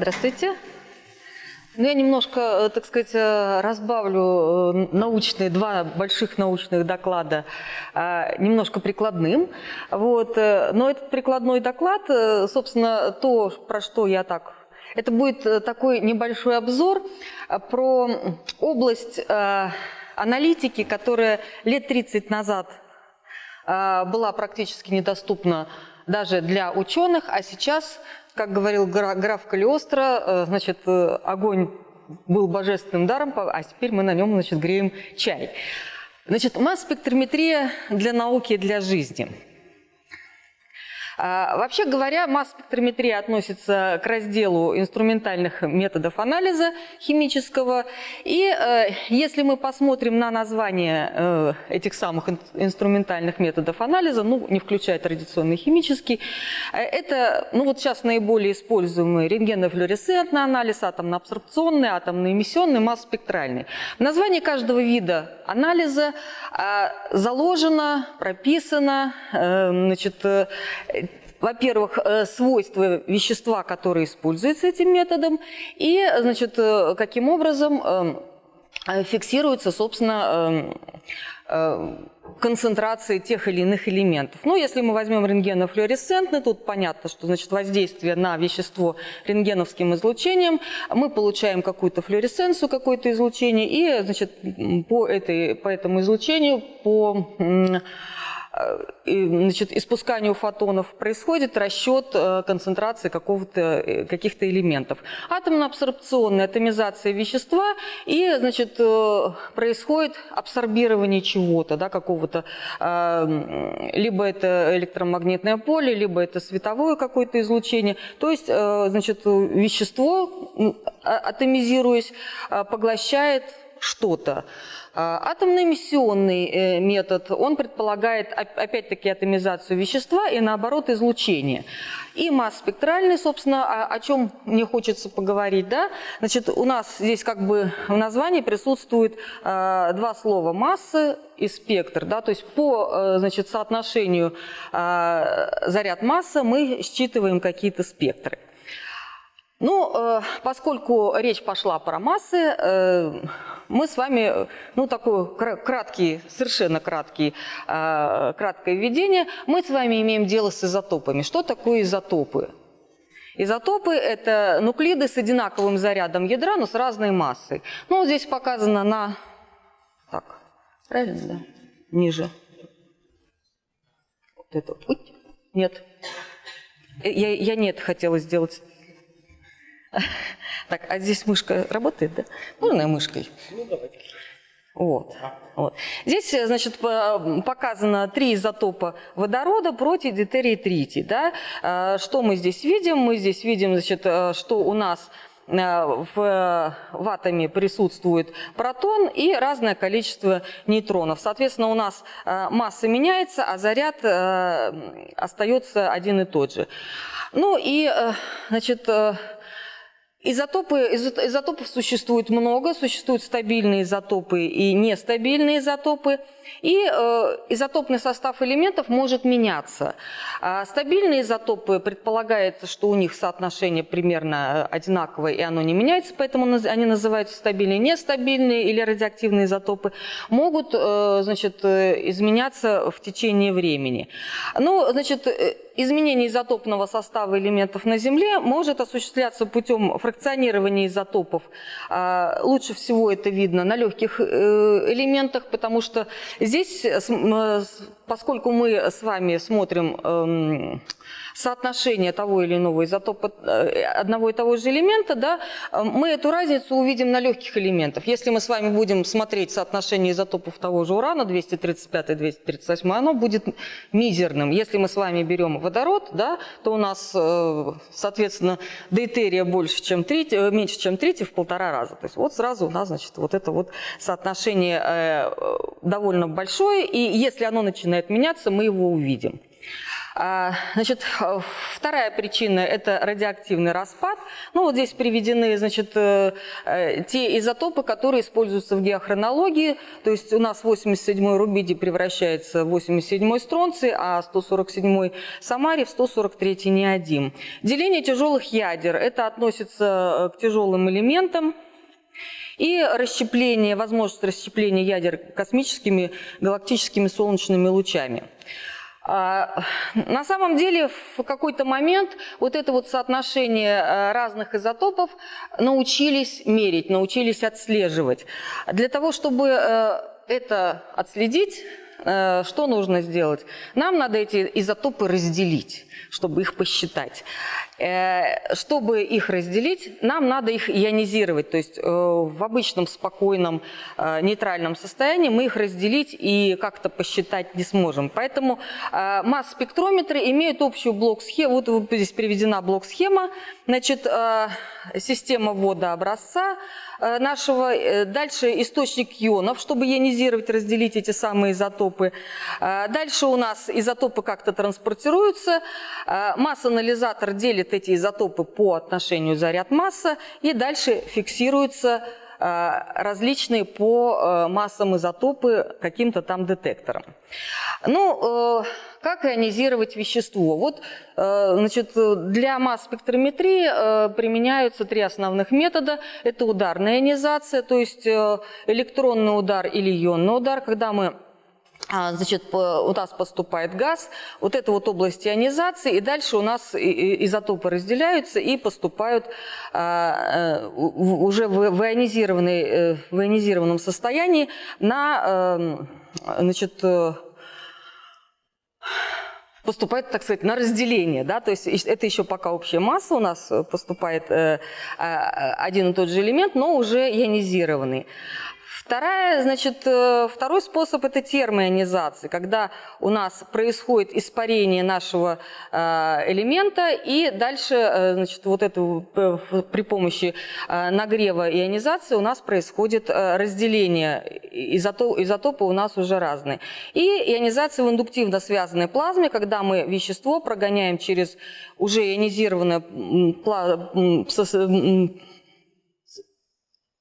Здравствуйте. Ну, я немножко, э, так сказать, э, разбавлю э, научные, два больших научных доклада немножко прикладным. Вот. Но этот прикладной доклад, собственно, то, про что я так... Это будет такой небольшой обзор про область аналитики, которая лет 30 назад была практически недоступна даже для ученых, а сейчас как говорил граф Калиостро, э, значит, э, огонь был божественным даром, а теперь мы на нем, значит, греем чай. Значит, масс-спектрометрия для науки и для жизни – вообще говоря, масс-спектрометрия относится к разделу инструментальных методов анализа химического. И э, если мы посмотрим на название э, этих самых инструментальных методов анализа, ну, не включая традиционный химический, э, это, ну, вот сейчас наиболее используемый рентгенофлюоресцентный анализ, атомно-абсорбционный, атомно-эмиссионный, масс-спектральный. В названии каждого вида анализа заложено, прописано, значит, во-первых, э, свойства вещества, которые используются этим методом, и, значит, э, каким образом эм, э, фиксируется, собственно, эм, концентрации тех или иных элементов. Ну, если мы возьмем рентгенофлуоресцентный, тут понятно, что значит воздействие на вещество рентгеновским излучением, мы получаем какую-то флуоресценцию, какое-то излучение, и значит, по, этой, по этому излучению, по значит, испусканию фотонов происходит расчет э, концентрации э, каких-то элементов. Атомно-абсорбционная атомизация вещества и значит, э, происходит абсорбирование чего-то, да, какого-то, либо это электромагнитное поле, либо это световое какое-то излучение. То есть значит, вещество, атомизируясь, поглощает что-то. А, атомно-эмиссионный э, метод, он предполагает опять-таки атомизацию вещества и наоборот излучение. И масс-спектральный, собственно, о, чем мне хочется поговорить, да, значит, у нас здесь как бы в названии присутствует э, два слова массы и спектр, да, то есть по, э, значит, соотношению э, заряд-масса мы считываем какие-то спектры. Ну, э, поскольку речь пошла про массы, мы с вами, ну, такой краткий, совершенно краткий, э, краткое введение, мы с вами имеем дело с изотопами. Что такое изотопы? Изотопы – это нуклиды с одинаковым зарядом ядра, но с разной массой. Ну, здесь показано на… Так, правильно, да? Ниже. Вот это вот. Нет. Я, я нет хотела сделать Так, а здесь мышка работает, да? Можно мышкой? Ну, давайте. Вот, вот. Здесь, значит, показано три изотопа водорода, против дейтерий и тритий. Да? А, что мы здесь видим? Мы здесь видим, значит, э, что у нас э, в, в атоме присутствует протон и разное количество нейтронов. Соответственно, у нас э, масса меняется, а заряд остается один и тот же. Ну и, значит, Изотопы, изотопов существует много, существуют стабильные изотопы и нестабильные изотопы. И э, изотопный состав элементов может меняться. А стабильные изотопы предполагается, что у них соотношение примерно одинаковое, и оно не меняется, поэтому они называются стабильные. Нестабильные или радиоактивные изотопы могут э, значит, э, изменяться в течение времени. Ну, значит, э, изменение изотопного состава элементов на Земле может осуществляться путем фракционирования изотопов. А, лучше всего это видно на легких э, элементах, потому что Здесь, э, э, поскольку мы с вами смотрим эм, соотношение того или иного изотопа э, одного и того же элемента, да, мы эту разницу увидим на легких элементах. Если мы с вами будем смотреть соотношение изотопов того же урана, 235-238, оно будет мизерным. Если мы с вами берем водород, да, то у нас, соответственно, дейтерия больше, чем треть, меньше, чем третий в полтора раза. То есть вот сразу у нас, значит, вот это вот соотношение довольно большое, и если оно начинает меняться, мы его увидим. А, значит, вторая причина – это радиоактивный распад. Ну, вот здесь приведены, значит, э, э, те изотопы, которые используются в геохронологии. То есть у нас 87-й рубидий превращается в 87-й стронций, а 147-й самарий в 143-й неодим. Деление тяжелых ядер – это относится э, к тяжелым элементам. И расщепление, возможность расщепления ядер космическими галактическими солнечными лучами. А, на самом деле в какой-то момент вот это вот соотношение э, разных изотопов научились мерить, научились отслеживать. Для того, чтобы э, это отследить, э, что нужно сделать? Нам надо эти изотопы разделить, чтобы их посчитать. Э, чтобы их разделить, нам надо их ионизировать. То есть э, в обычном спокойном э, нейтральном состоянии мы их разделить и как-то посчитать не сможем. Поэтому масс-спектрометры имеют общую блок-схему. Вот здесь приведена блок-схема. Значит, система ввода образца нашего. Дальше источник ионов, чтобы ионизировать, разделить эти самые изотопы. Дальше у нас изотопы как-то транспортируются. Масс-анализатор делит эти изотопы по отношению заряд-масса, и дальше фиксируются э, различные по э, массам изотопы каким-то там детектором. Ну, э, как ионизировать вещество? Вот, значит, для масс-спектрометрии применяются три основных метода. Это ударная ионизация, то есть электронный удар или ионный удар, когда мы а, значит, у нас поступает газ, вот это вот область ионизации, и дальше у нас изотопы разделяются и поступают а, э, уже в, ионизированной, э, в ионизированном состоянии на, эм, значит, э, поступает, так сказать, на разделение, да, то есть это еще пока общая масса у нас поступает а, один и тот же элемент, но уже ионизированный. Вторая, значит, э, второй способ – это термоионизация, когда у нас происходит испарение нашего э, элемента, и дальше, э, значит, вот это при помощи нагрева ионизации у нас происходит разделение, изотопы, изотопы у нас уже разные. И ионизация в индуктивно связанной плазме, когда мы вещество прогоняем через уже ионизированное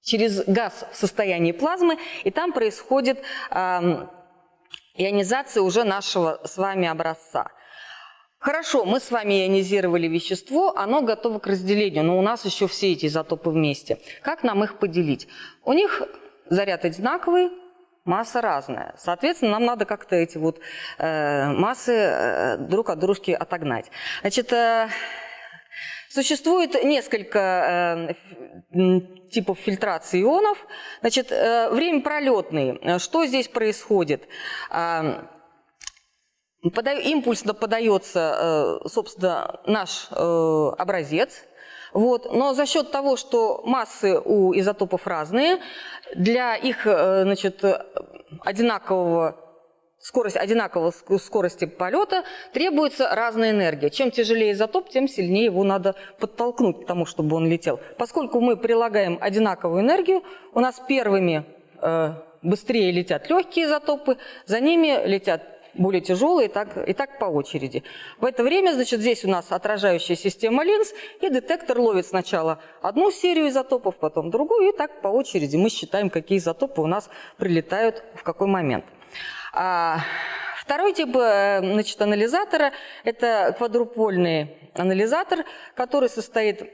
через газ в состоянии плазмы, и там происходит ионизация уже нашего с вами образца. Хорошо, мы с вами ионизировали вещество, оно готово к разделению, но у нас еще все эти изотопы вместе. Как нам их поделить? У них заряд одинаковый, масса разная. Соответственно, нам надо как-то эти вот э, массы э, друг от дружки отогнать. Значит, э, Существует несколько э, типов фильтрации ионов. Значит, э, время пролетный. Что здесь происходит? Э, импульсно подается, собственно, наш образец. Вот. Но за счет того, что массы у изотопов разные, для их значит, одинакового скорость одинаковой скорости полета, требуется разная энергия. Чем тяжелее изотоп, тем сильнее его надо подтолкнуть к тому, чтобы он летел. Поскольку мы прилагаем одинаковую энергию, у нас первыми э, быстрее летят легкие изотопы, за ними летят более тяжелые, и так, и так по очереди. В это время, значит, здесь у нас отражающая система линз, и детектор ловит сначала одну серию изотопов, потом другую, и так по очереди мы считаем, какие изотопы у нас прилетают в какой момент. А, второй тип э, значит, анализатора – это квадрупольный анализатор, который состоит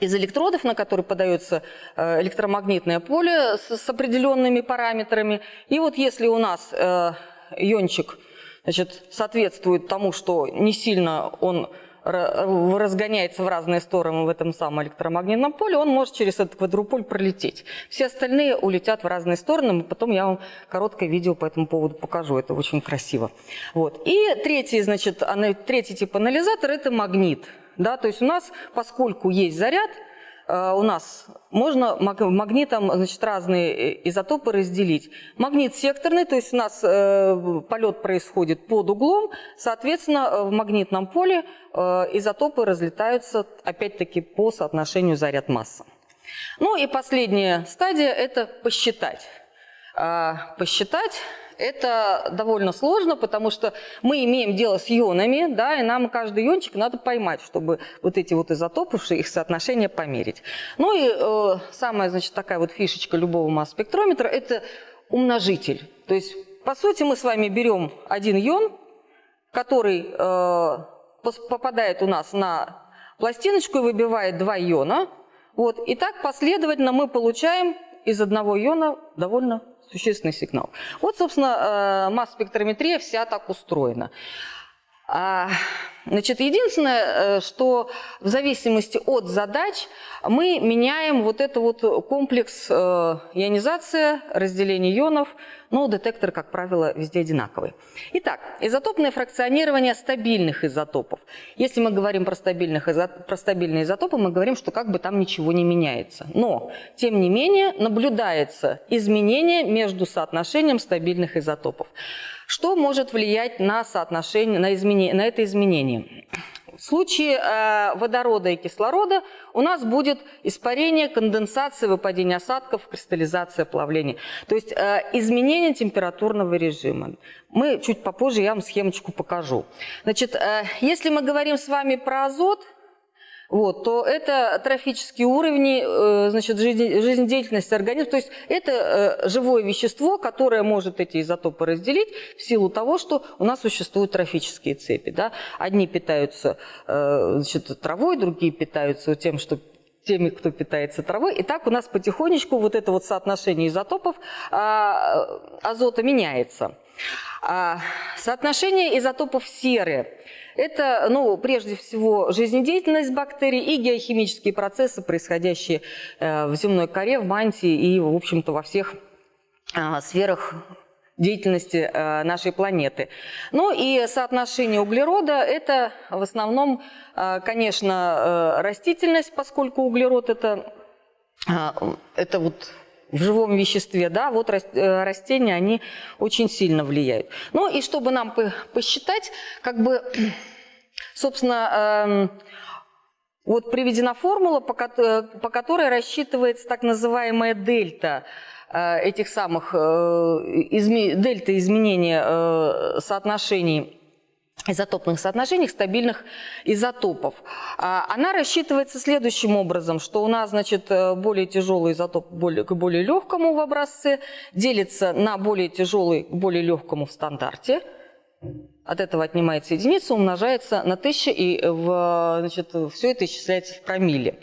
из электродов, на которые подается э, электромагнитное поле с определенными параметрами. И вот если у нас э, иончик значит, соответствует тому, что не сильно он разгоняется в разные стороны в этом самом электромагнитном поле, он может через этот квадруполь пролететь. Все остальные улетят в разные стороны, потом я вам короткое видео по этому поводу покажу, это очень красиво. Вот. И третий, значит, третий тип анализатора – это магнит. Да, то есть у нас, поскольку есть заряд, у нас можно магнитом значит, разные э, изотопы разделить. Магнит секторный, то есть у нас э, полет происходит под углом, соответственно, в магнитном поле э, изотопы разлетаются опять-таки по соотношению заряд-масса. Ну и последняя стадия – это посчитать. Э, посчитать это довольно сложно, потому что мы имеем дело с ионами, да, и нам каждый иончик надо поймать, чтобы вот эти вот изотопы, их соотношение померить. Ну и э, самая, значит, такая вот фишечка любого масс-спектрометра – это умножитель. То есть, по сути, мы с вами берем один ион, который э, попадает у нас на пластиночку и выбивает два иона. Вот, и так последовательно мы получаем из одного иона довольно существенный сигнал. Вот, собственно, э, масс-спектрометрия вся так устроена. А, значит, единственное, э, что в зависимости от задач мы меняем вот этот вот комплекс э, ионизация, разделение ионов, но детектор, как правило, везде одинаковый. Итак, изотопное фракционирование стабильных изотопов. Если мы говорим про, стабильных, про стабильные изотопы, мы говорим, что как бы там ничего не меняется. Но, тем не менее, наблюдается изменение между соотношением стабильных изотопов. Что может влиять на соотношение, на, изменение, на это изменение? В случае э, водорода и кислорода у нас будет испарение, конденсация, выпадение осадков, кристаллизация, плавление. То есть э, изменение температурного режима. Мы чуть попозже, я вам схемочку покажу. Значит, э, если мы говорим с вами про азот – вот, то это трофические уровни э, значит, жизнедеятельности организма. То есть это э, живое вещество, которое может эти изотопы разделить в силу того, что у нас существуют трофические цепи. Да? Одни питаются э, значит, травой, другие питаются тем, что теми, кто питается травой. И так у нас потихонечку вот это вот соотношение изотопов а, азота меняется. А, соотношение изотопов серы это, ну, прежде всего, жизнедеятельность бактерий и геохимические процессы, происходящие э, в земной коре, в мантии и, в общем-то, во всех э, сферах деятельности э, нашей планеты. Ну и соотношение углерода – это в основном, конечно, растительность, поскольку углерод – это, это вот в живом веществе, да, вот растения, они очень сильно влияют. Ну и чтобы нам посчитать, как бы Собственно, эм, вот приведена формула, по которой рассчитывается так называемая дельта э, этих самых э, дельта изменения э, соотношений изотопных соотношениях стабильных изотопов. А, она рассчитывается следующим образом, что у нас значит, более тяжелый изотоп к более легкому в образце делится на более тяжелый к более легкому в стандарте – от этого отнимается единица, умножается на 1000, и в, значит, все это исчисляется в промилле.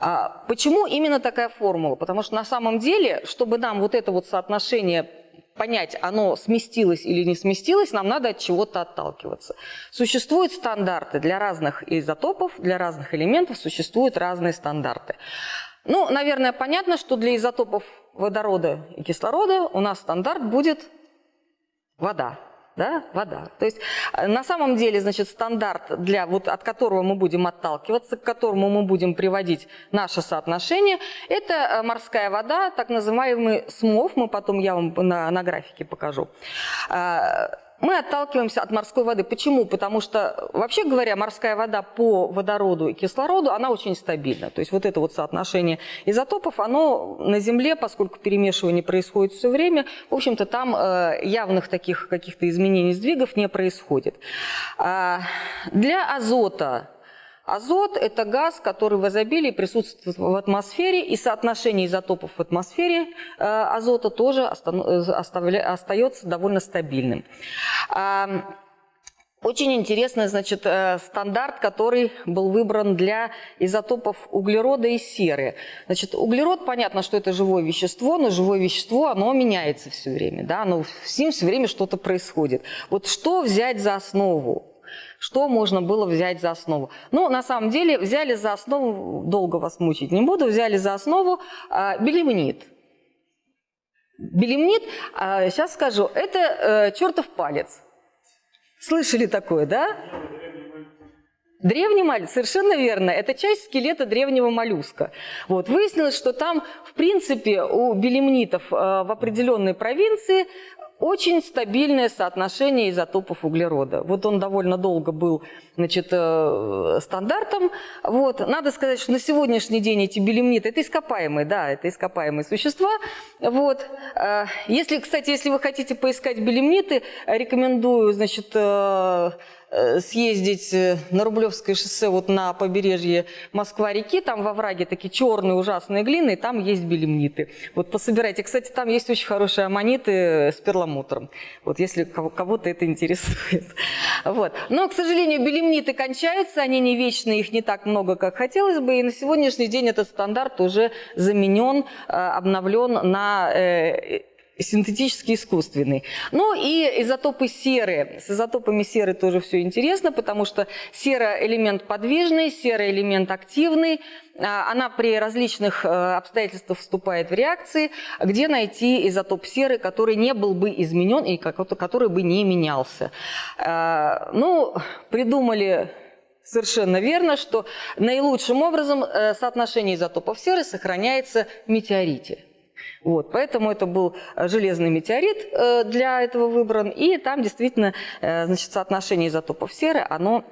А почему именно такая формула? Потому что на самом деле, чтобы нам вот это вот соотношение понять, оно сместилось или не сместилось, нам надо от чего-то отталкиваться. Существуют стандарты для разных изотопов, для разных элементов существуют разные стандарты. Ну, наверное, понятно, что для изотопов водорода и кислорода у нас стандарт будет вода да, вода. То есть э, на самом деле, значит, стандарт, для, вот, от которого мы будем отталкиваться, к которому мы будем приводить наше соотношение, это э, морская вода, так называемый СМОВ, мы потом я вам на, на графике покажу. Мы отталкиваемся от морской воды. Почему? Потому что, вообще говоря, морская вода по водороду и кислороду, она очень стабильна. То есть вот это вот соотношение изотопов, оно на Земле, поскольку перемешивание происходит все время, в общем-то, там э, явных таких каких-то изменений сдвигов не происходит. А для азота Азот – это газ, который в изобилии присутствует в атмосфере, и соотношение изотопов в атмосфере э, азота тоже э, остается довольно стабильным. Очень интересный, значит, э, стандарт, который был выбран для изотопов углерода и серы. Значит, углерод, понятно, что это живое вещество, но живое вещество, оно меняется все время, да, оно, с ним все время что-то происходит. Вот что взять за основу? Что можно было взять за основу? Ну, на самом деле, взяли за основу, долго вас мучить не буду, взяли за основу э, белемнит. Белемнит, э, сейчас скажу, это э, чертов палец. Слышали такое, да? Древний моллюск, совершенно верно, это часть скелета древнего моллюска. Вот. Выяснилось, что там, в принципе, у белемнитов э, в определенной провинции очень стабильное соотношение изотопов углерода. Вот он довольно долго был значит, э, стандартом. Вот. Надо сказать, что на сегодняшний день эти белемниты – это ископаемые, да, это ископаемые существа. Вот. Э, если, кстати, если вы хотите поискать белемниты, рекомендую значит, э, съездить э, на Рублевское шоссе вот на побережье Москва-реки, там во враге такие черные ужасные глины, и там есть белемниты. Вот пособирайте. Кстати, там есть очень хорошие аммониты с перламутром, вот если кого-то это интересует. Вот. Но, к сожалению, белемниты кончаются, они не вечные, их не так много, как хотелось бы, и на сегодняшний день этот стандарт уже заменен, э, обновлен на синтетический искусственный. Ну и изотопы серы. С изотопами серы тоже все интересно, потому что сера элемент подвижный, сера элемент активный. А, она при различных э, обстоятельствах вступает в реакции, где найти изотоп серы, который не был бы изменен и который бы не менялся. А, ну, придумали совершенно верно, что наилучшим образом э, соотношение изотопов серы сохраняется в метеорите. Вот, поэтому это был э, железный метеорит э, для этого выбран, и там действительно э, значит, соотношение изотопов серы, оно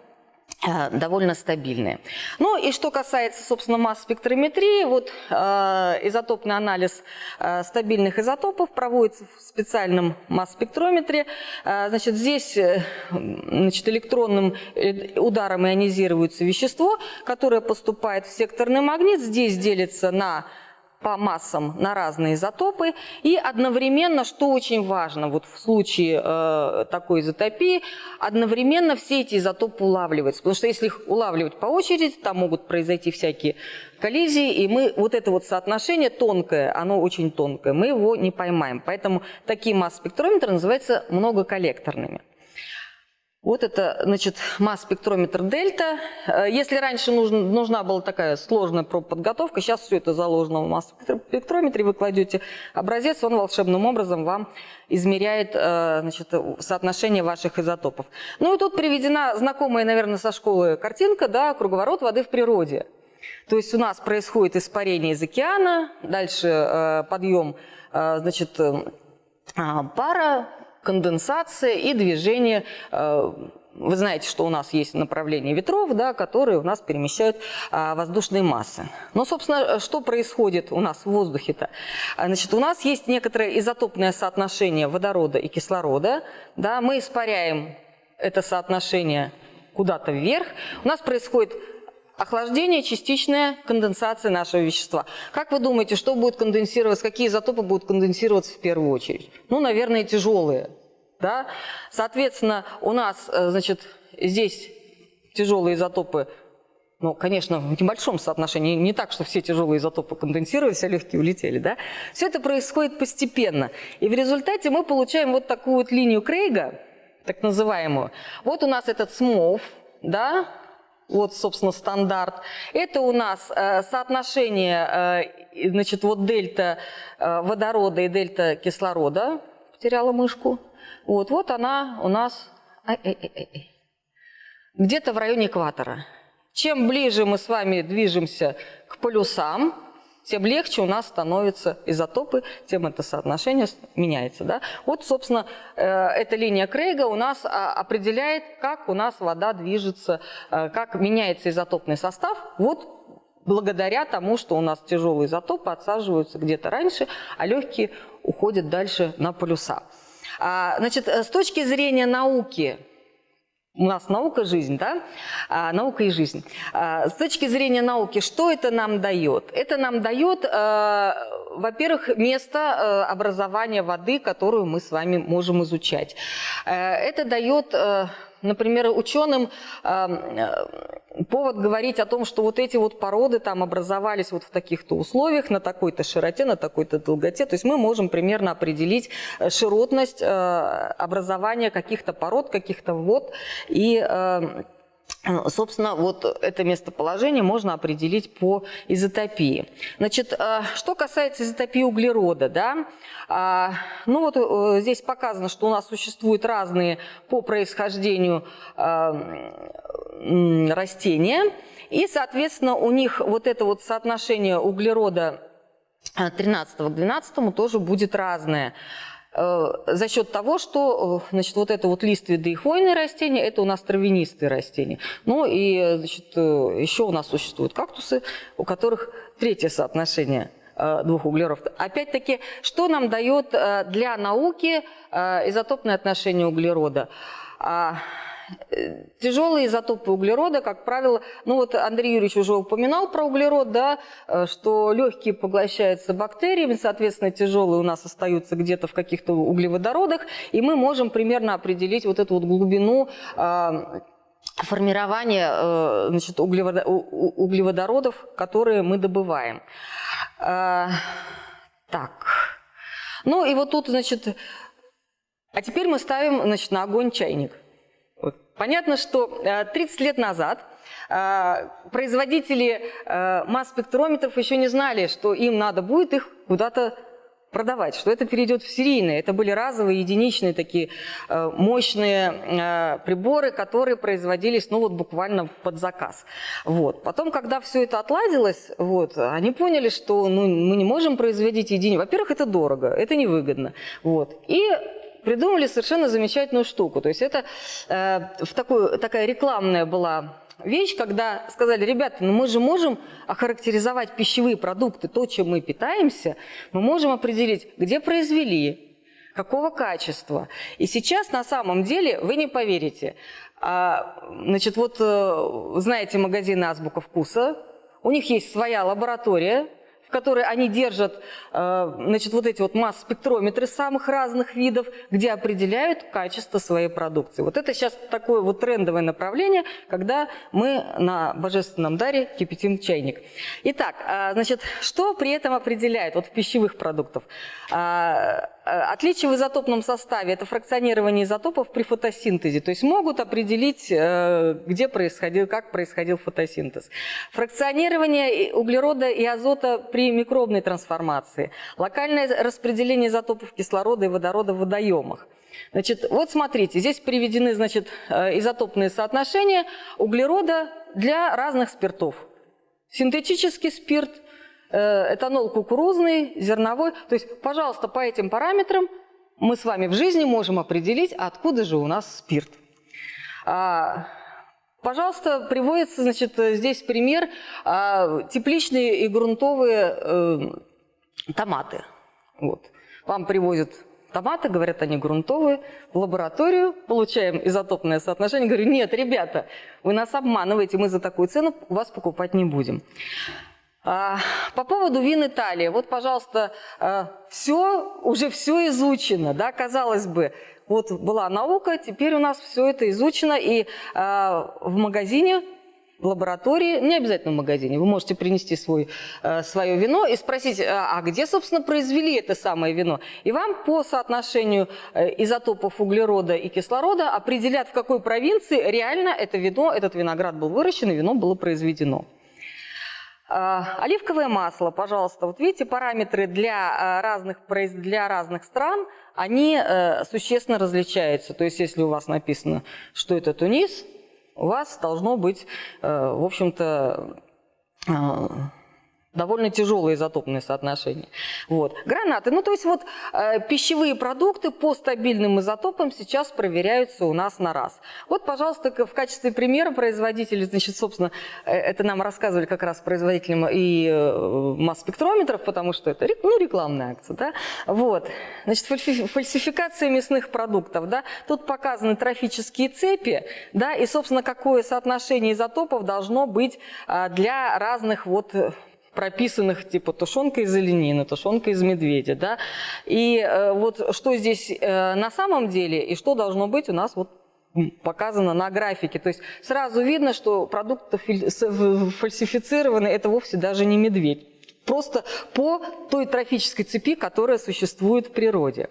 довольно стабильные. Ну и что касается, собственно, масс спектрометрии, вот э, изотопный анализ э, стабильных изотопов проводится в специальном масс-спектрометре. Э, значит, здесь значит, электронным ударом ионизируется вещество, которое поступает в секторный магнит, здесь делится на по массам на разные изотопы. И одновременно, что очень важно, вот в случае э, такой изотопии, одновременно все эти изотопы улавливаются. Потому что если их улавливать по очереди, там могут произойти всякие коллизии, и мы вот это вот соотношение тонкое, оно очень тонкое, мы его не поймаем. Поэтому такие масс-спектрометры называются многоколлекторными. Вот это, значит, масс-спектрометр дельта. Э, если раньше нужна, нужна была такая сложная подготовка, сейчас все это заложено в масс-спектрометре, вы кладете образец, он волшебным образом вам измеряет э, значит, соотношение ваших изотопов. Ну и тут приведена знакомая, наверное, со школы картинка, да, круговорот воды в природе. То есть у нас происходит испарение из океана, дальше э, подъем, значит, пара, конденсация и движение э, вы знаете, что у нас есть направление ветров, да, которые у нас перемещают а, воздушные массы. Но, собственно, что происходит у нас в воздухе-то? А, значит, у нас есть некоторое изотопное соотношение водорода и кислорода. Да, мы испаряем это соотношение куда-то вверх. У нас происходит охлаждение, частичная конденсация нашего вещества. Как вы думаете, что будет конденсироваться, какие изотопы будут конденсироваться в первую очередь? Ну, наверное, тяжелые. Да? Соответственно, у нас, э, значит, здесь тяжелые изотопы ну, конечно, в небольшом соотношении, не так, что все тяжелые изотопы конденсировались, а легкие улетели, да? Все это происходит постепенно. И в результате мы получаем вот такую вот линию Крейга, так называемую. Вот у нас этот СМОВ, да, вот, собственно, стандарт. Это у нас э, соотношение, э, значит, вот дельта э, водорода и дельта кислорода. Потеряла мышку. Вот, вот она у нас где-то в районе экватора. Чем ближе мы с вами движемся к полюсам, тем легче у нас становятся изотопы, тем это соотношение меняется. Да? Вот, собственно, э, эта линия Крейга у нас а, определяет, как у нас вода движется, э, как меняется изотопный состав. Вот благодаря тому, что у нас тяжелые изотопы отсаживаются где-то раньше, а легкие уходят дальше на полюса. А, значит, э, с точки зрения науки, у нас наука – жизнь, да? А, наука и жизнь. А, с точки зрения науки, что это нам дает? Это нам дает, а, во-первых, место а, образования воды, которую мы с вами можем изучать. А, это дает… Например, ученым э, повод говорить о том, что вот эти вот породы там образовались вот в таких-то условиях, на такой-то широте, на такой-то долготе. То есть мы можем примерно определить э, широтность э, образования каких-то пород, каких-то вод и э, Собственно, вот это местоположение можно определить по изотопии. Значит, э, что касается изотопии углерода, да, а, ну вот э, здесь показано, что у нас существуют разные по происхождению э, растения, и, соответственно, у них вот это вот соотношение углерода 13 к 12 тоже будет разное. За счет того, что значит, вот это вот лиственные и хвойные растения, это у нас травянистые растения. Ну и значит, еще у нас существуют кактусы, у которых третье соотношение двух углеродов. Опять-таки, что нам дает для науки изотопное отношение углерода? Тяжелые изотопы углерода, как правило, ну вот Андрей Юрьевич уже упоминал про углерод, да, э, что легкие поглощаются бактериями, соответственно, тяжелые у нас остаются где-то в каких-то углеводородах, и мы можем примерно определить вот эту вот глубину а, формирования э, значит, углеводородов, которые мы добываем. А, так. Ну и вот тут, значит, а теперь мы ставим значит, на огонь чайник. Понятно, что 30 э, лет назад э, производители э, масс-спектрометров еще не знали, что им надо будет их куда-то продавать, что это перейдет в серийные. Это были разовые, единичные такие мощные приборы, которые производились, ну вот буквально под заказ. Вот. Потом, когда все это отладилось, вот, они поняли, что ну, мы не можем производить единицы. Во-первых, это дорого, это невыгодно. Вот. И придумали совершенно замечательную штуку. То есть это э, в такую, такая рекламная была вещь, когда сказали, ребята, ну мы же можем охарактеризовать пищевые продукты, то, чем мы питаемся, мы можем определить, где произвели, какого качества. И сейчас на самом деле, вы не поверите, а, значит, вот э, знаете магазин «Азбука вкуса», у них есть своя лаборатория, которой они держат э, значит, вот эти вот масс-спектрометры самых разных видов, где определяют качество своей продукции. Вот это сейчас такое вот трендовое направление, когда мы на божественном даре кипятим чайник. Итак, э, значит, что при этом определяет вот пищевых продуктов? Э, отличие в изотопном составе – это фракционирование изотопов при фотосинтезе, то есть могут определить, где происходил, как происходил фотосинтез. Фракционирование углерода и азота при при микробной трансформации, локальное распределение изотопов кислорода и водорода в водоемах. Значит, вот смотрите, здесь приведены значит, э, изотопные соотношения углерода для разных спиртов. Синтетический спирт, э, этанол кукурузный, зерновой. То есть, пожалуйста, по этим параметрам мы с вами в жизни можем определить, откуда же у нас спирт. Пожалуйста, приводится значит, здесь пример а, тепличные и грунтовые э, томаты. Вот. Вам привозят томаты, говорят, они грунтовые, в лабораторию, получаем изотопное соотношение. Говорю, нет, ребята, вы нас обманываете, мы за такую цену вас покупать не будем. А, по поводу вин Италии. Вот, пожалуйста, а, все, уже все изучено, да, казалось бы, вот была наука, теперь у нас все это изучено, и э, в магазине в лаборатории, не обязательно в магазине, вы можете принести свой, э, свое вино и спросить, а, а где, собственно, произвели это самое вино? И вам по соотношению э, изотопов углерода и кислорода определят, в какой провинции реально это вино, этот виноград был выращен и вино было произведено. А, оливковое масло, пожалуйста, вот видите, параметры для а, разных, для разных стран, они э, существенно различаются. То есть, если у вас написано, что это Тунис, у вас должно быть, э, в общем-то, а, довольно тяжелое изотопное соотношение. Вот. Гранаты. Ну, то есть вот э, пищевые продукты по стабильным изотопам сейчас проверяются у нас на раз. Вот, пожалуйста, в качестве примера производители, значит, собственно, э, это нам рассказывали как раз производителям и э, масс-спектрометров, потому что это ну, рекламная акция, да. Вот. Значит, фальсификация мясных продуктов, да. Тут показаны трофические цепи, да, и, собственно, какое соотношение изотопов должно быть э, для разных вот прописанных типа тушенка из оленины, тушенка из медведя, да, и э, вот что здесь э, на самом деле и что должно быть у нас вот показано на графике. То есть сразу видно, что продукты фальсифицированы, это вовсе даже не медведь. Просто по той трофической цепи, которая существует в природе.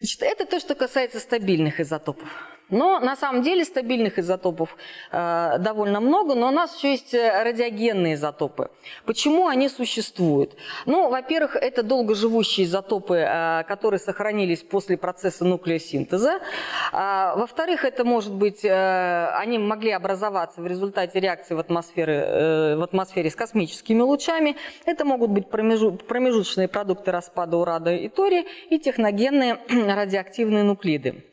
Значит, это то, что касается стабильных изотопов. Но на самом деле стабильных изотопов э, довольно много, но у нас еще есть э, радиогенные изотопы. Почему они существуют? Ну, во-первых, это долгоживущие изотопы, э, которые сохранились после процесса нуклеосинтеза. А, во-вторых, это может быть, э, они могли образоваться в результате реакции в атмосфере, э, в атмосфере с космическими лучами. Это могут быть промежу, промежуточные продукты распада урана и тория и техногенные радиоактивные нуклиды.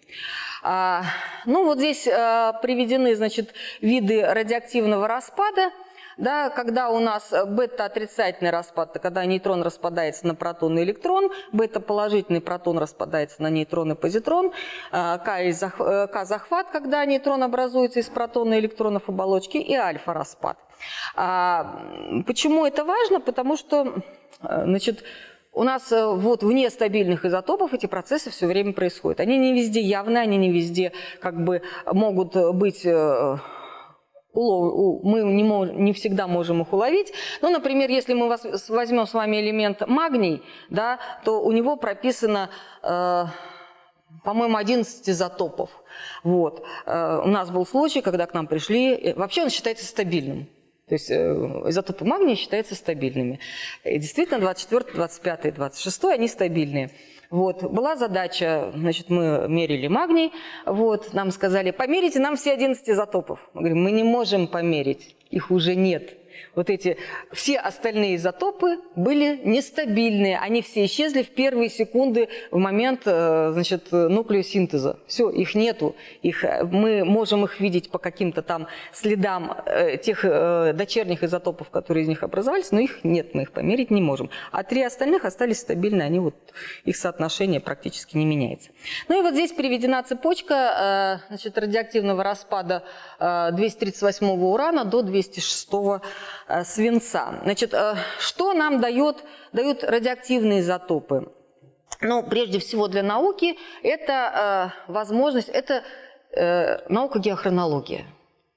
Ну, вот здесь а, приведены, значит, виды радиоактивного распада. Да, когда у нас бета-отрицательный распад, это когда нейтрон распадается на протон и электрон, бета-положительный протон распадается на нейтрон и позитрон, а, К-захват, когда нейтрон образуется из протона и электронов оболочки, и альфа-распад. Почему это важно? Потому что, значит, у нас э, вот вне стабильных изотопов эти процессы все время происходят. Они не везде явны, они не везде как бы могут быть э, мы не, не всегда можем их уловить. Ну, например, если мы возьмем с вами элемент магний, да, то у него прописано, э, по-моему, 11 изотопов. Вот. Э, у нас был случай, когда к нам пришли, вообще он считается стабильным. То есть э, изотопы магния считаются стабильными. И действительно, 24, 25, 26 они стабильные. Вот. Была задача, значит, мы мерили магний, вот, нам сказали, померите нам все 11 изотопов. Мы говорим, мы не можем померить, их уже нет вот эти все остальные изотопы были нестабильные. Они все исчезли в первые секунды в момент э, значит, нуклеосинтеза. Все, их нету. Их, э, мы можем их видеть по каким-то там следам э, тех дочерних изотопов, которые из них образовались, но их нет, мы их померить не можем. А три остальных остались стабильны, они вот, их соотношение практически не меняется. Ну и вот здесь приведена цепочка значит, радиоактивного распада 238 урана до 206 Э, свинца. Значит, э, что нам дает, дают радиоактивные изотопы? Ну, прежде всего для науки это э, возможность, это наука геохронология.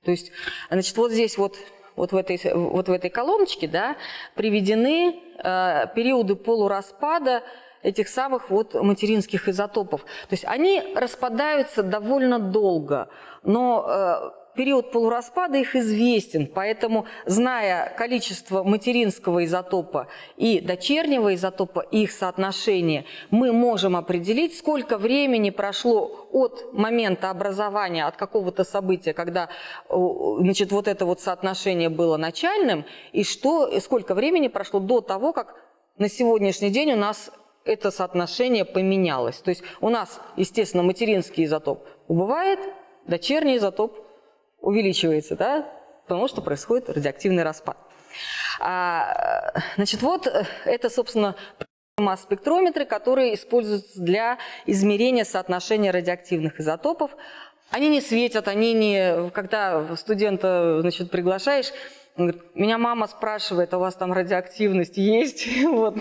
То есть, значит, вот здесь вот вот в этой, вот в этой колоночке да, приведены э, периоды полураспада этих самых вот материнских изотопов. То есть они распадаются довольно долго, но э, период полураспада их известен, поэтому, зная количество материнского изотопа и дочернего изотопа, их соотношение, мы можем определить, сколько времени прошло от момента образования, от какого-то события, когда значит, вот это вот соотношение было начальным, и что, сколько времени прошло до того, как на сегодняшний день у нас это соотношение поменялось. То есть у нас, естественно, материнский изотоп убывает, дочерний изотоп увеличивается, да, потому что происходит радиоактивный распад. А, значит, вот э, это, собственно, масс-спектрометры, которые используются для измерения соотношения радиоактивных изотопов. Они не светят, они не... Когда студента значит, приглашаешь, он говорит, меня мама спрашивает, а у вас там радиоактивность есть? Вот.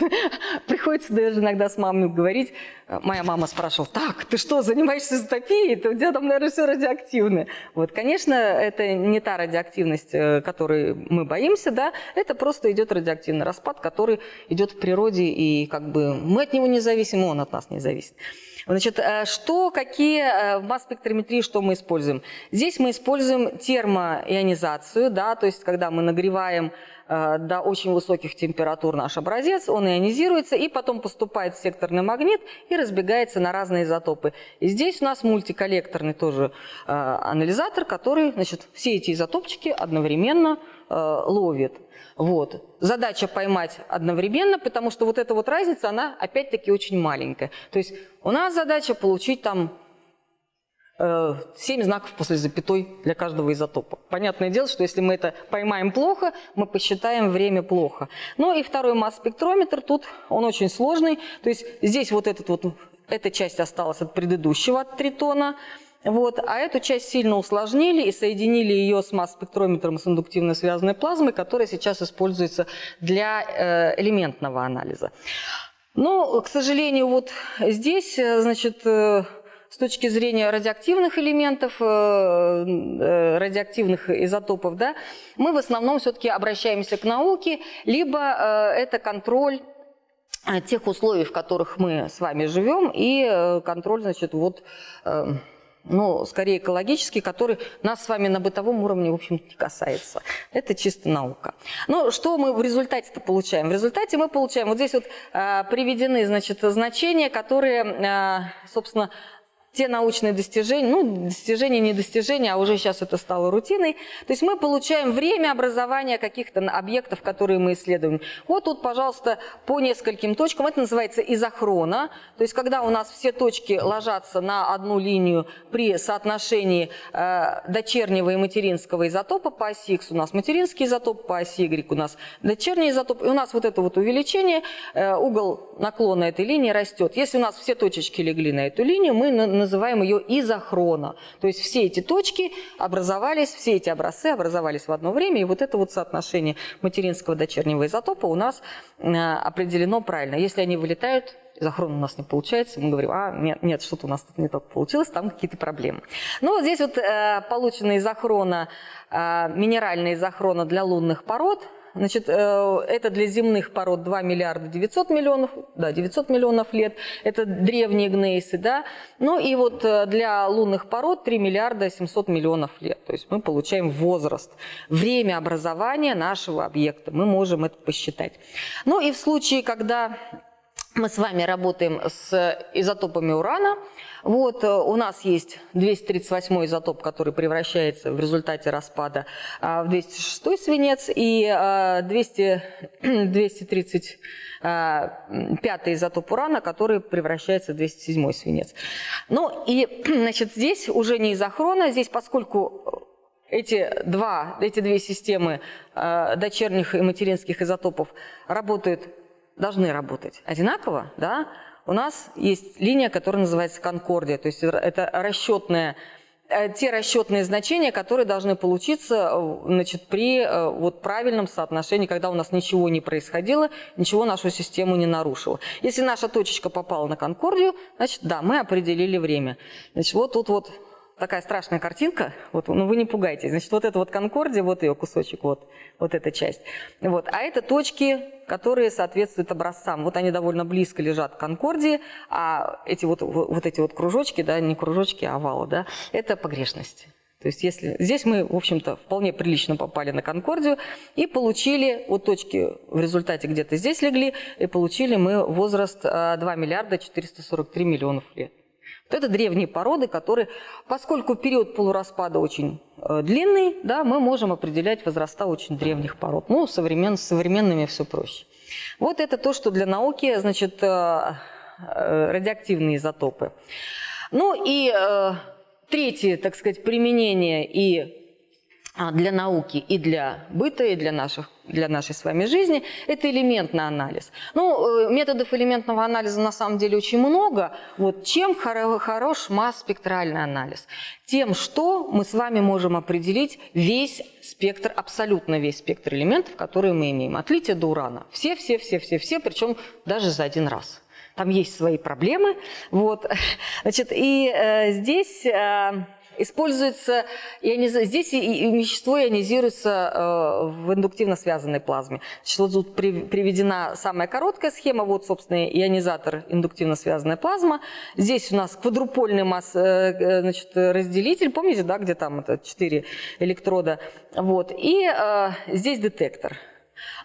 Приходится даже иногда с мамой говорить. Моя мама спрашивала, так, ты что, занимаешься изотопией? У тебя там, наверное, все радиоактивное. Вот, конечно, это не та радиоактивность, э, которой мы боимся, да, это просто идет радиоактивный распад, который идет в природе, и как бы мы от него не зависим, он от нас не зависит. Значит, э, что, какие э, в масс-спектрометрии, что мы используем? Здесь мы используем термоионизацию, да, то есть когда мы нагреваем до очень высоких температур наш образец, он ионизируется и потом поступает в секторный магнит и разбегается на разные изотопы. И здесь у нас мультиколлекторный тоже анализатор, который значит, все эти изотопчики одновременно ловит. Вот. Задача поймать одновременно, потому что вот эта вот разница, она опять-таки очень маленькая. То есть у нас задача получить там э, 7 знаков после запятой для каждого изотопа. Понятное дело, что если мы это поймаем плохо, мы посчитаем время плохо. Ну и второй масс-спектрометр тут, он очень сложный. То есть здесь вот, этот вот эта часть осталась от предыдущего, от тритона. Вот, а эту часть сильно усложнили и соединили ее с масс-спектрометром с индуктивно связанной плазмой, которая сейчас используется для э, элементного анализа. Но, к сожалению, вот здесь, э, значит, э, с точки зрения радиоактивных элементов, э, радиоактивных изотопов, да, мы в основном все-таки обращаемся к науке, либо это контроль тех условий, в которых мы с вами живем, и контроль, значит, вот ну, скорее экологический, который нас с вами на бытовом уровне, в общем не касается. Это чисто наука. Ну, что мы в результате-то получаем? В результате мы получаем, вот здесь вот э, приведены, значит, значения, которые, э, собственно, те научные достижения, ну, достижения, не достижения, а уже сейчас это стало рутиной. То есть мы получаем время образования каких-то объектов, которые мы исследуем. Вот тут, пожалуйста, по нескольким точкам. Это называется изохрона. То есть когда у нас все точки ложатся на одну линию при соотношении э, дочернего и материнского изотопа по оси X у нас материнский изотоп, по оси Y у нас дочерний изотоп. И у нас вот это вот увеличение, э, угол наклона этой линии растет. Если у нас все точечки легли на эту линию, мы называем ее изохрона. То есть все эти точки образовались, все эти образцы образовались в одно время, и вот это вот соотношение материнского дочернего изотопа у нас э, определено правильно. Если они вылетают, изохрон у нас не получается, мы говорим, а, нет, нет что-то у нас тут не так получилось, там какие-то проблемы. Ну, вот здесь вот э, получена изохрона, э, минеральная изохрона для лунных пород – Значит, э, это для земных пород 2 миллиарда 900 миллионов, да, 900 миллионов лет. Это древние гнейсы, да. Ну и вот э, для лунных пород 3 миллиарда 700 миллионов лет. То есть мы получаем возраст, время образования нашего объекта. Мы можем это посчитать. Ну и в случае, когда мы с вами работаем с изотопами урана. Вот, э, у нас есть 238 изотоп, который превращается в результате распада а, в 206 свинец, и 200, 235 изотоп урана, который превращается в 207 свинец. Ну и значит, здесь уже не изохрона, здесь поскольку эти, два, эти две системы дочерних и материнских изотопов работают должны работать одинаково, да, у нас есть линия, которая называется конкордия, то есть это расчетная э, те расчетные значения, которые должны получиться э, значит, при э, вот, правильном соотношении, когда у нас ничего не происходило, ничего нашу систему не нарушило. Если наша точечка попала на конкордию, значит, да, мы определили время. Значит, вот тут вот такая страшная картинка, вот, ну вы не пугайтесь, значит, вот это вот конкордия, вот ее кусочек, вот, вот эта часть. Вот, а это точки, которые соответствуют образцам. Вот они довольно близко лежат к конкордии, а эти вот, вот эти вот кружочки, да, не кружочки, а овалы, да, это погрешности. То есть если здесь мы, в общем-то, вполне прилично попали на Конкордию и получили, вот точки в результате где-то здесь легли, и получили мы возраст 2 а, миллиарда 443 миллионов лет. Это древние породы, которые, поскольку период полураспада очень э, длинный, да, мы можем определять возраста очень древних пород. Ну, современ, с современными все проще. Вот это то, что для науки, значит, э, э, радиоактивные изотопы. Ну и третье, так сказать, применение и для науки и для быта, и для, наших, для нашей с вами жизни, это элементный анализ. Ну, э, методов элементного анализа на самом деле очень много. Вот чем хорош масс-спектральный анализ? Тем, что мы с вами можем определить весь спектр, абсолютно весь спектр элементов, которые мы имеем. От лития до урана. Все, все, все, все, все, причем даже за один раз. Там есть свои проблемы. Вот. Значит, и э, здесь... Э, используется, иониз... здесь вещество ионизируется э, в индуктивно связанной плазме. Значит, вот тут приведена самая короткая схема, вот, собственно, ионизатор индуктивно связанная плазма. Здесь у нас квадрупольный масс, э, э, значит, разделитель, помните, да, где там это 4 электрода, вот, и здесь детектор.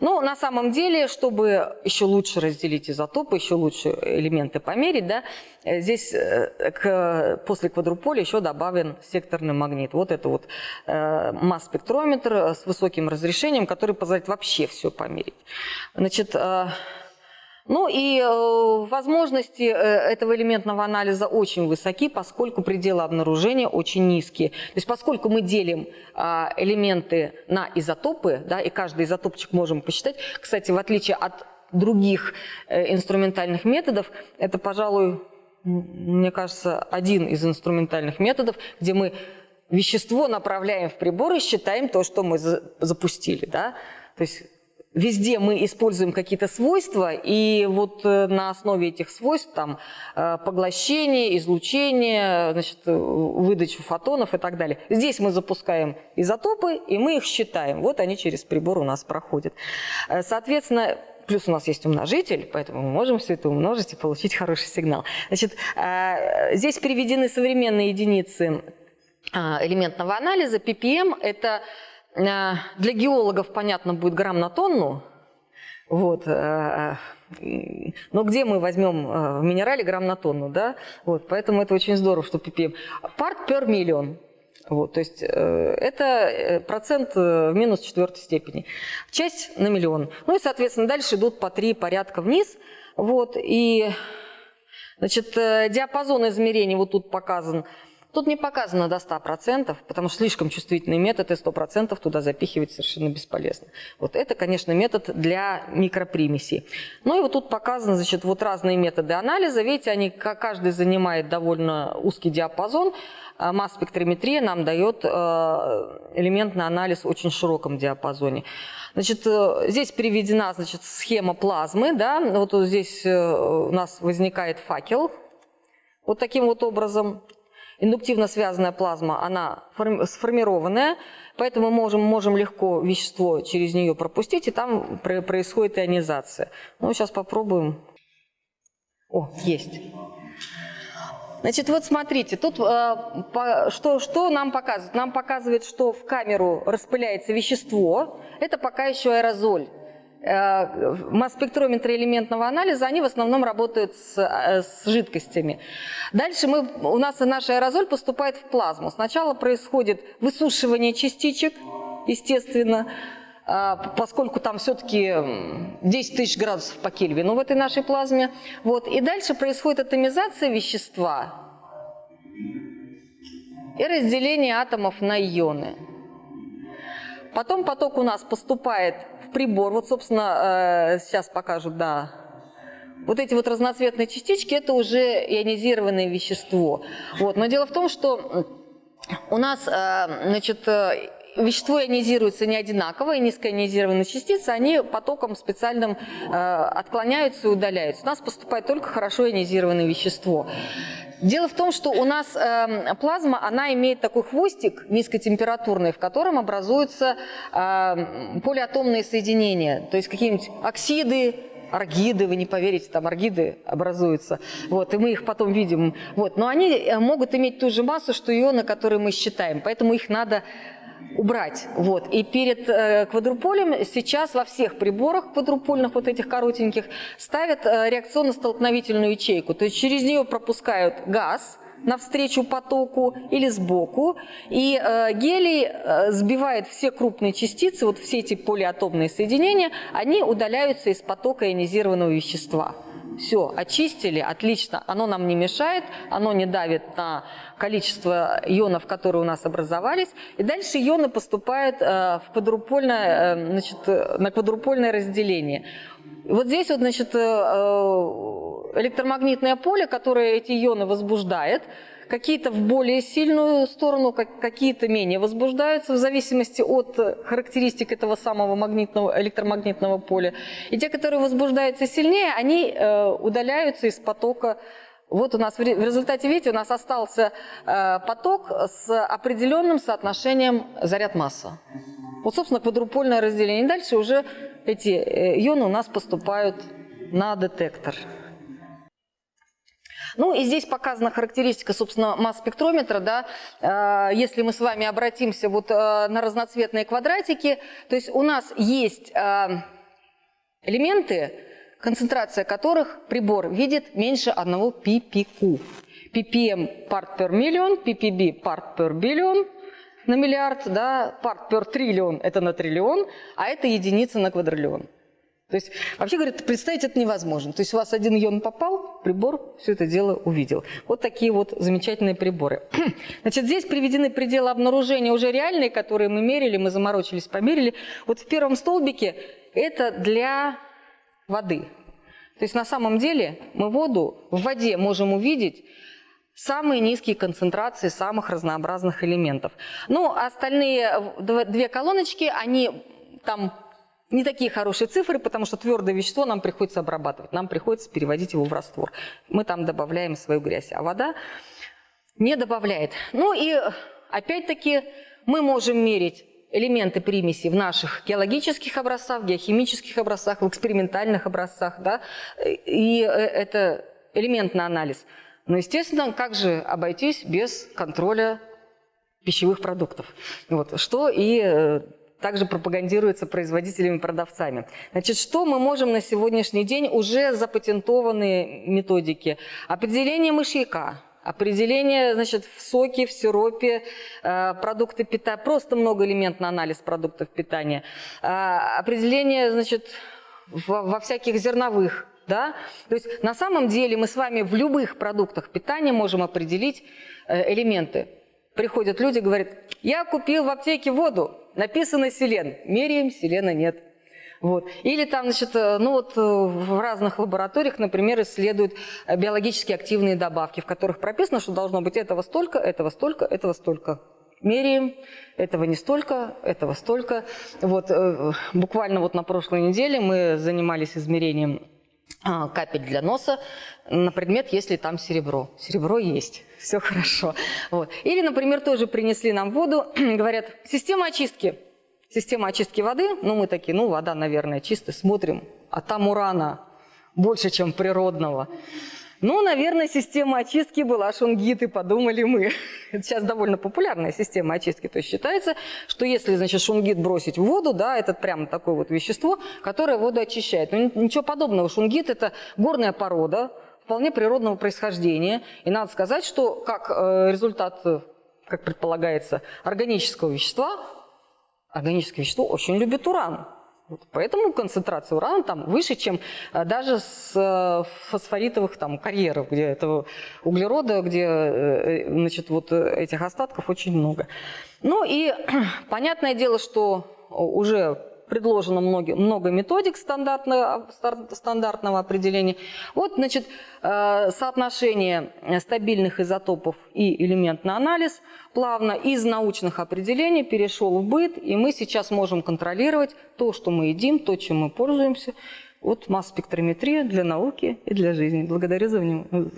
Но на самом деле, чтобы еще лучше разделить изотопы, еще лучше элементы померить, да, э, здесь э, к, после квадруполя еще добавлен секторный магнит. Вот это вот э, масс-спектрометр с высоким разрешением, который позволяет вообще все померить. Значит, э, ну и э, возможности э, этого элементного анализа очень высоки, поскольку пределы обнаружения очень низкие. То есть поскольку мы делим э, элементы на изотопы, да, и каждый изотопчик можем посчитать, кстати, в отличие от других э, инструментальных методов, это, пожалуй, мне кажется, один из инструментальных методов, где мы вещество направляем в прибор и считаем то, что мы запустили. Да? То есть Везде мы используем какие-то свойства, и вот э, на основе этих свойств, там, э, поглощение, излучение, значит, выдачу фотонов и так далее. Здесь мы запускаем изотопы, и мы их считаем. Вот они через прибор у нас проходят. Э, соответственно, плюс у нас есть умножитель, поэтому мы можем все это умножить и получить хороший сигнал. Значит, э, здесь приведены современные единицы а, элементного анализа. ppm – это э, для геологов, понятно, будет грамм на тонну. Вот. Э, но где мы возьмем в минерале грамм на тонну, да? Вот, поэтому это очень здорово, что ppm. Part per million. Вот, то есть э, это э, процент э, в минус четвертой степени. Часть на миллион. Ну и, соответственно, дальше идут по три порядка вниз. Вот, и значит, диапазон измерений вот тут показан. Тут не показано до 100%, потому что слишком чувствительный метод, и 100% туда запихивать совершенно бесполезно. Вот это, конечно, метод для микропримесей. Ну и вот тут показаны, значит, вот разные методы анализа. Видите, они, каждый занимает довольно узкий диапазон. А масс-спектрометрия нам дает э, элементный анализ в очень широком диапазоне. Значит, э, здесь приведена значит, схема плазмы. Да? Вот здесь э, у нас возникает факел. Вот таким вот образом. Индуктивно связанная плазма, она сформированная, поэтому мы можем, можем легко вещество через нее пропустить, и там происходит ионизация. Ну, сейчас попробуем. О, есть. Значит, вот смотрите, тут э, по, что, что нам показывает? Нам показывает, что в камеру распыляется вещество. Это пока еще аэрозоль. Масс-спектрометры элементного анализа, они в основном работают с, э, с жидкостями. Дальше мы, у нас наш аэрозоль поступает в плазму. Сначала происходит высушивание частичек, естественно, а, поскольку там все-таки 10 тысяч градусов по Кельвину в этой нашей плазме. Вот. И дальше происходит атомизация вещества и разделение атомов на ионы. Потом поток у нас поступает прибор. Вот, собственно, э, сейчас покажут, да. Вот эти вот разноцветные частички – это уже ионизированное вещество. Вот. Но дело в том, что у нас, э, значит, э, вещество ионизируется не одинаково, и низкоионизированные частицы, они потоком специальным отклоняются и удаляются. У нас поступает только хорошо ионизированное вещество. Дело в том, что у нас э, плазма, она имеет такой хвостик низкотемпературный, в котором образуются э, полиатомные соединения, то есть какие-нибудь оксиды, аргиды, вы не поверите, там аргиды образуются, вот, и мы их потом видим, вот, но они э, могут иметь ту же массу, что ионы, которые мы считаем, поэтому их надо убрать. Вот. И перед э, квадруполем сейчас во всех приборах квадрупольных, вот этих коротеньких, ставят э, реакционно-столкновительную ячейку. То есть через нее пропускают газ, навстречу потоку или сбоку. И э, гелий э, сбивает все крупные частицы, вот все эти полиатомные соединения, они удаляются из потока ионизированного вещества. Все, очистили, отлично, оно нам не мешает, оно не давит на количество ионов, которые у нас образовались. И дальше ионы поступают э, в квадрупольное, э, значит, на квадрупольное разделение. Вот здесь вот, значит, э, электромагнитное поле, которое эти ионы возбуждает, какие-то в более сильную сторону, какие-то менее возбуждаются в зависимости от характеристик этого самого магнитного, электромагнитного поля. И те, которые возбуждаются сильнее, они э, удаляются из потока вот у нас в результате, видите, у нас остался э, поток с определенным соотношением заряд-масса. Вот, собственно, квадрупольное разделение. Дальше уже эти э, ионы у нас поступают на детектор. Ну и здесь показана характеристика, собственно, масс-спектрометра. Да? Э, если мы с вами обратимся вот э, на разноцветные квадратики, то есть у нас есть элементы, концентрация которых прибор видит меньше 1 ppq. ppm part per million, ppb part per billion на миллиард, да, part per триллион – это на триллион, а это единица на квадриллион. То есть, вообще, говорят, представить это невозможно. То есть у вас один ион попал, прибор все это дело увидел. Вот такие вот замечательные приборы. Значит, здесь приведены пределы обнаружения уже реальные, которые мы мерили, мы заморочились, померили. Вот в первом столбике это для воды. То есть на самом деле мы воду в воде можем увидеть самые низкие концентрации самых разнообразных элементов. Ну, остальные две колоночки, они там не такие хорошие цифры, потому что твердое вещество нам приходится обрабатывать, нам приходится переводить его в раствор. Мы там добавляем свою грязь, а вода не добавляет. Ну и опять-таки мы можем мерить элементы примеси в наших геологических образцах, геохимических образцах, в экспериментальных образцах, да, и э, это элементный анализ. Но, естественно, как же обойтись без контроля пищевых продуктов? Вот, что и э, также пропагандируется производителями и продавцами. Значит, что мы можем на сегодняшний день уже запатентованные методики? Определение мышьяка, определение значит, в соке, в сиропе, э, продукты питания, просто многоэлементный анализ продуктов питания, э, определение значит, во всяких зерновых да? То есть на самом деле мы с вами в любых продуктах питания можем определить э, элементы. Приходят люди, говорят, я купил в аптеке воду, написано селен, меряем, селена нет. Вот. Или там, значит, э, ну вот э, в разных лабораториях, например, исследуют биологически активные добавки, в которых прописано, что должно быть этого столько, этого столько, этого столько. Меряем, этого не столько, этого столько. Вот, буквально вот на прошлой неделе мы занимались измерением капель для носа на предмет, если там серебро. Серебро есть, все хорошо. Вот. Или, например, тоже принесли нам воду, говорят, система очистки. Система очистки воды, ну мы такие, ну вода, наверное, чистая, смотрим, а там урана больше, чем природного. Ну, наверное, система очистки была шунгиты, подумали мы. Это сейчас довольно популярная система очистки. То есть считается, что если, значит, шунгит бросить в воду, да, это прямо такое вот вещество, которое воду очищает. Но ничего подобного. Шунгит – это горная порода, вполне природного происхождения. И надо сказать, что как э, результат, как предполагается, органического вещества, органическое вещество очень любит уран. Поэтому концентрация урана там выше, чем э, даже с э, фосфоритовых там, карьеров, где этого углерода, где э, значит, вот этих остатков очень много. Ну и понятное дело, что уже предложено много, много методик стандартного, стандартного определения. Вот, значит, э, соотношение стабильных изотопов и элементный анализ плавно из научных определений перешел в быт, и мы сейчас можем контролировать то, что мы едим, то, чем мы пользуемся. Вот масс-спектрометрия для науки и для жизни. Благодарю за внимание.